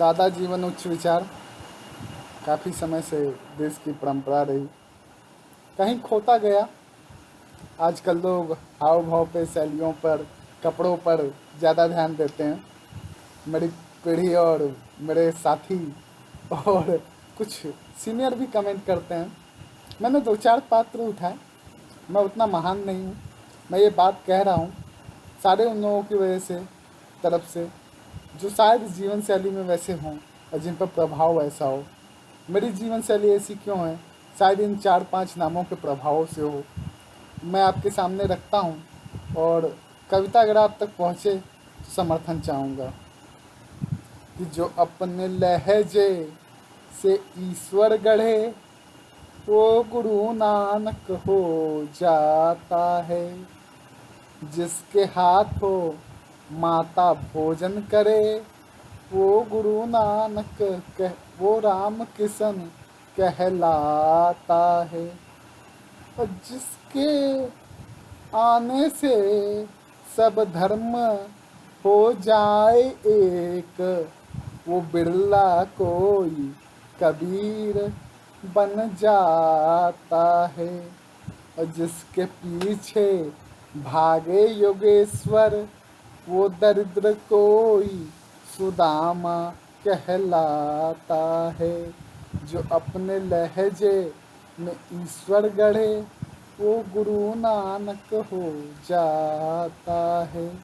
सादा जीवन उच्च विचार। काफ़ी समय से देश की परंपरा रही। कहीं खोता गया। आजकल लोग हाव भाव पे शैलियों पर, कपड़ों पर ज़्यादा ध्यान देते हैं। मेरी पीढ़ी और मेरे साथी और कुछ सीनियर भी कमेंट करते हैं। मैंने दो चार पात्र उठाए। मैं उतना महान नहीं हूँ। मैं ये बात कह रहा हूँ। सारे उन लोगों की वजह से, तरफ़ से। जो शायद जीवन शैली में वैसे हों और जिन पर प्रभाव ऐसा हो। मेरी जीवन शैली ऐसी क्यों है? शायद इन चार पाँच नामों के प्रभावों से हो। मैं आपके सामने रखता हूँ और कविता अगर आप तक पहुँचे तो समर्थन चाहूँगा कि जो अपने लहजे से ईश्वर गढ़े वो गुरु नानक हो जाता है। जिसके हाथों माता भोजन करे। वो गुरु नानक कह, वो राम किशन कहलाता है। और जिसके आने से सब धर्म हो जाए एक, वो बिरला कोई कबीर बन जाता है। और जिसके पीछे भागे योगेश्वर वो दरिद्र कोई सुदामा कहलाता है। जो अपने लहजे में ईश्वर गढ़े, वो गुरु नानक हो जाता है।